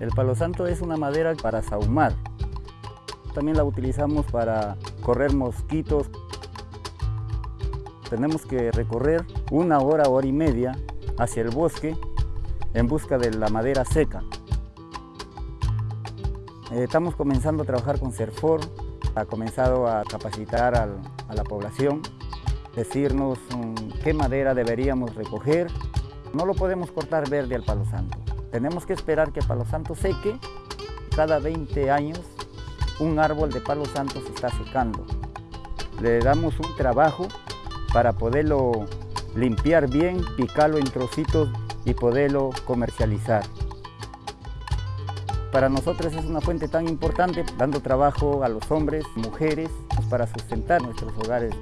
El palo santo es una madera para sahumar. También la utilizamos para correr mosquitos. Tenemos que recorrer una hora, hora y media hacia el bosque en busca de la madera seca. Eh, estamos comenzando a trabajar con CERFOR, ha comenzado a capacitar a la población, decirnos um, qué madera deberíamos recoger. No lo podemos cortar verde al palo santo. Tenemos que esperar que palo santo seque. Cada 20 años un árbol de palo santo se está secando. Le damos un trabajo para poderlo limpiar bien, picarlo en trocitos y poderlo comercializar. Para nosotros es una fuente tan importante, dando trabajo a los hombres, mujeres, para sustentar nuestros hogares